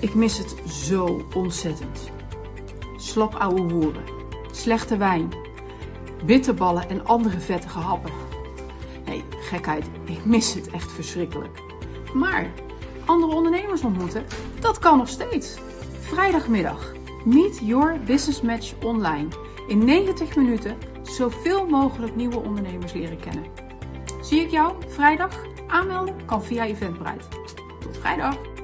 Ik mis het zo ontzettend. Slap ouwe hoeren, slechte wijn, bitterballen en andere vettige happen. Nee, gekheid, ik mis het echt verschrikkelijk. Maar andere ondernemers ontmoeten, dat kan nog steeds. Vrijdagmiddag, Meet Your Business Match online. In 90 minuten zoveel mogelijk nieuwe ondernemers leren kennen. Zie ik jou vrijdag? Aanmelden kan via Eventbrite. Tot vrijdag!